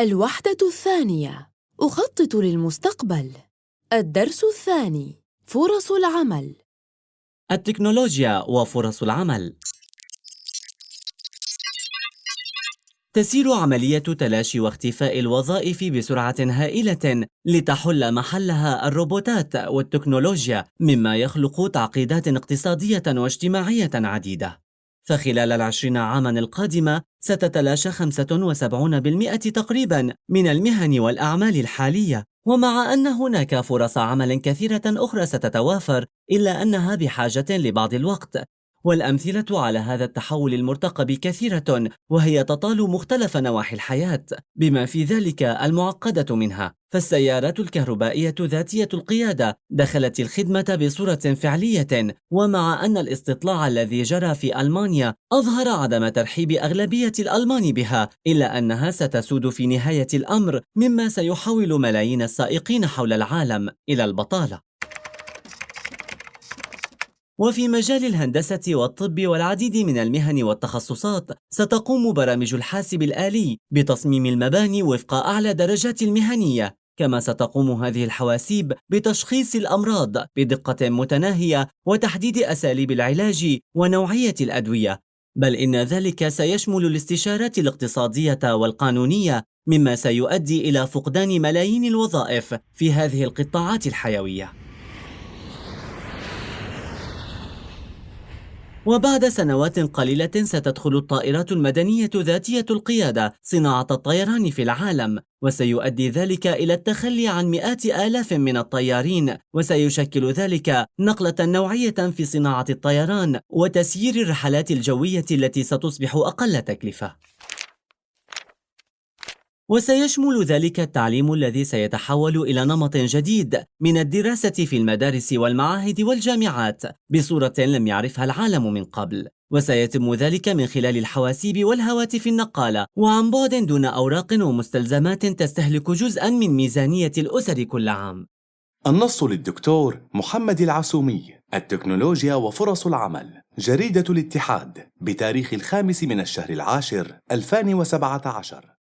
الوحدة الثانية. أخطط للمستقبل. الدرس الثاني. فرص العمل. التكنولوجيا وفرص العمل. تسير عملية تلاشي واختفاء الوظائف بسرعة هائلة لتحل محلها الروبوتات والتكنولوجيا مما يخلق تعقيدات اقتصادية واجتماعية عديدة. فخلال العشرين عاما القادمة ستتلاشى 75% تقريبا من المهن والأعمال الحالية. ومع أن هناك فرص عمل كثيرة أخرى ستتوافر إلا أنها بحاجة لبعض الوقت. والأمثلة على هذا التحول المرتقب كثيرة وهي تطال مختلف نواحي الحياة بما في ذلك المعقدة منها. فالسيارات الكهربائية ذاتية القيادة دخلت الخدمة بصورة فعلية ومع أن الاستطلاع الذي جرى في ألمانيا أظهر عدم ترحيب أغلبية الألمان بها إلا أنها ستسود في نهاية الأمر مما سيحول ملايين السائقين حول العالم إلى البطالة. وفي مجال الهندسة والطب والعديد من المهن والتخصصات ستقوم برامج الحاسب الآلي بتصميم المباني وفق أعلى درجات المهنية. كما ستقوم هذه الحواسيب بتشخيص الأمراض بدقة متناهية وتحديد أساليب العلاج ونوعية الأدوية. بل إن ذلك سيشمل الاستشارات الاقتصادية والقانونية مما سيؤدي إلى فقدان ملايين الوظائف في هذه القطاعات الحيوية. وبعد سنوات قليلة ستدخل الطائرات المدنية ذاتية القيادة صناعة الطيران في العالم وسيؤدي ذلك إلى التخلي عن مئات آلاف من الطيارين وسيشكل ذلك نقلة نوعية في صناعة الطيران وتسيير الرحلات الجوية التي ستصبح أقل تكلفة. وسيشمل ذلك التعليم الذي سيتحول إلى نمط جديد من الدراسة في المدارس والمعاهد والجامعات بصورة لم يعرفها العالم من قبل. وسيتم ذلك من خلال الحواسيب والهواتف النقالة وعن بعد دون أوراق ومستلزمات تستهلك جزءا من ميزانية الأسر كل عام. النص للدكتور محمد العسومي التكنولوجيا وفرص العمل جريدة الاتحاد بتاريخ الخامس من الشهر العاشر 2017